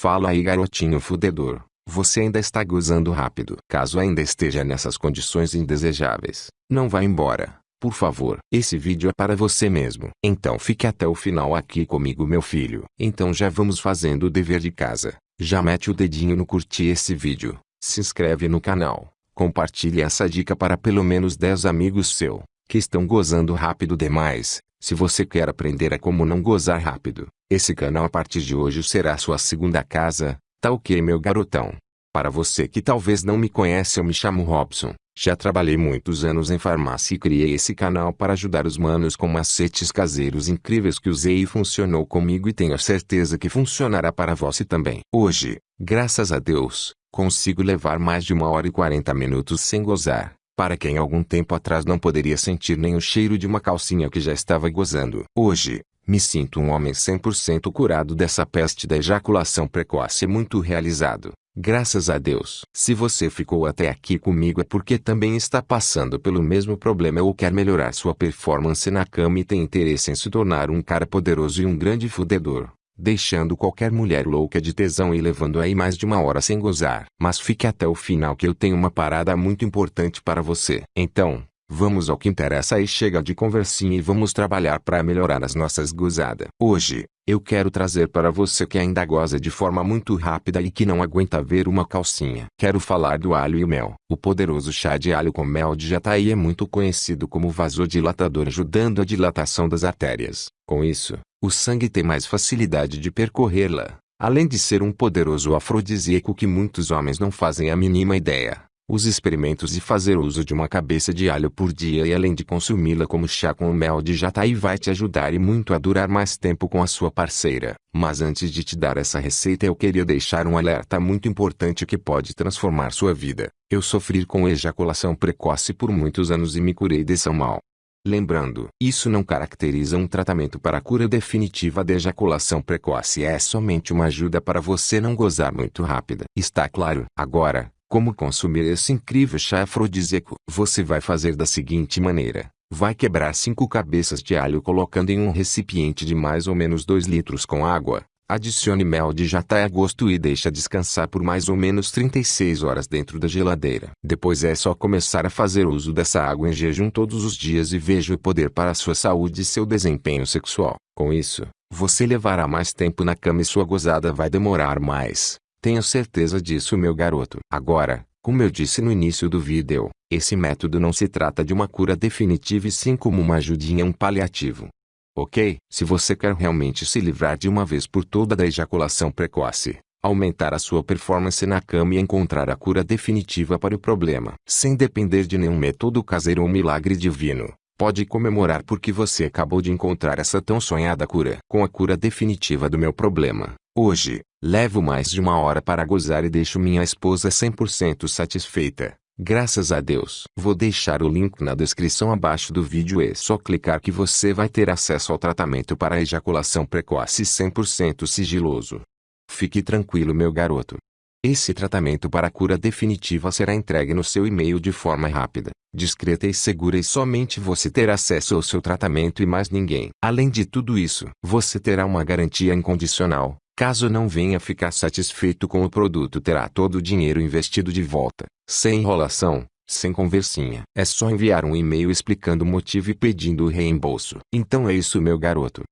Fala aí garotinho fudedor. Você ainda está gozando rápido. Caso ainda esteja nessas condições indesejáveis, não vá embora. Por favor, esse vídeo é para você mesmo. Então fique até o final aqui comigo meu filho. Então já vamos fazendo o dever de casa. Já mete o dedinho no curtir esse vídeo. Se inscreve no canal. Compartilhe essa dica para pelo menos 10 amigos seu, que estão gozando rápido demais. Se você quer aprender a como não gozar rápido, esse canal a partir de hoje será sua segunda casa, tá ok meu garotão? Para você que talvez não me conhece eu me chamo Robson, já trabalhei muitos anos em farmácia e criei esse canal para ajudar os manos com macetes caseiros incríveis que usei e funcionou comigo e tenho certeza que funcionará para você também. Hoje, graças a Deus, consigo levar mais de uma hora e quarenta minutos sem gozar, para quem algum tempo atrás não poderia sentir nem o cheiro de uma calcinha que já estava gozando. Hoje, me sinto um homem 100% curado dessa peste da ejaculação precoce e muito realizado. Graças a Deus. Se você ficou até aqui comigo é porque também está passando pelo mesmo problema ou quer melhorar sua performance na cama e tem interesse em se tornar um cara poderoso e um grande fudedor, deixando qualquer mulher louca de tesão e levando aí mais de uma hora sem gozar. Mas fique até o final que eu tenho uma parada muito importante para você. Então, Vamos ao que interessa e chega de conversinha e vamos trabalhar para melhorar as nossas gozadas. Hoje, eu quero trazer para você que ainda goza de forma muito rápida e que não aguenta ver uma calcinha. Quero falar do alho e mel. O poderoso chá de alho com mel de jataí é muito conhecido como vasodilatador ajudando a dilatação das artérias. Com isso, o sangue tem mais facilidade de percorrê-la. Além de ser um poderoso afrodisíaco que muitos homens não fazem a mínima ideia. Os experimentos de fazer uso de uma cabeça de alho por dia e além de consumi-la como chá com mel de jataí vai te ajudar e muito a durar mais tempo com a sua parceira. Mas antes de te dar essa receita eu queria deixar um alerta muito importante que pode transformar sua vida. Eu sofri com ejaculação precoce por muitos anos e me curei desse mal. Lembrando, isso não caracteriza um tratamento para a cura definitiva da ejaculação precoce é somente uma ajuda para você não gozar muito rápida. Está claro? Agora, como consumir esse incrível chá afrodisíaco? Você vai fazer da seguinte maneira. Vai quebrar 5 cabeças de alho colocando em um recipiente de mais ou menos 2 litros com água. Adicione mel de jataí a gosto e deixa descansar por mais ou menos 36 horas dentro da geladeira. Depois é só começar a fazer uso dessa água em jejum todos os dias e veja o poder para sua saúde e seu desempenho sexual. Com isso, você levará mais tempo na cama e sua gozada vai demorar mais. Tenho certeza disso meu garoto. Agora, como eu disse no início do vídeo, esse método não se trata de uma cura definitiva e sim como uma ajudinha um paliativo. Ok? Se você quer realmente se livrar de uma vez por toda da ejaculação precoce, aumentar a sua performance na cama e encontrar a cura definitiva para o problema, sem depender de nenhum método caseiro ou milagre divino, pode comemorar porque você acabou de encontrar essa tão sonhada cura. Com a cura definitiva do meu problema, hoje, Levo mais de uma hora para gozar e deixo minha esposa 100% satisfeita. Graças a Deus. Vou deixar o link na descrição abaixo do vídeo e só clicar que você vai ter acesso ao tratamento para ejaculação precoce 100% sigiloso. Fique tranquilo meu garoto. Esse tratamento para cura definitiva será entregue no seu e-mail de forma rápida, discreta e segura e somente você terá acesso ao seu tratamento e mais ninguém. Além de tudo isso, você terá uma garantia incondicional, Caso não venha ficar satisfeito com o produto terá todo o dinheiro investido de volta, sem enrolação, sem conversinha. É só enviar um e-mail explicando o motivo e pedindo o reembolso. Então é isso meu garoto.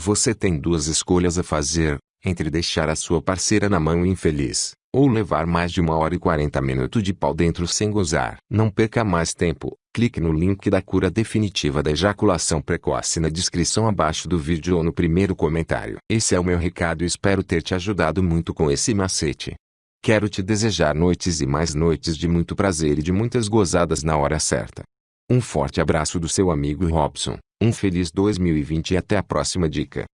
Você tem duas escolhas a fazer, entre deixar a sua parceira na mão infeliz, ou levar mais de uma hora e quarenta minutos de pau dentro sem gozar. Não perca mais tempo, clique no link da cura definitiva da ejaculação precoce na descrição abaixo do vídeo ou no primeiro comentário. Esse é o meu recado e espero ter te ajudado muito com esse macete. Quero te desejar noites e mais noites de muito prazer e de muitas gozadas na hora certa. Um forte abraço do seu amigo Robson, um feliz 2020 e até a próxima dica.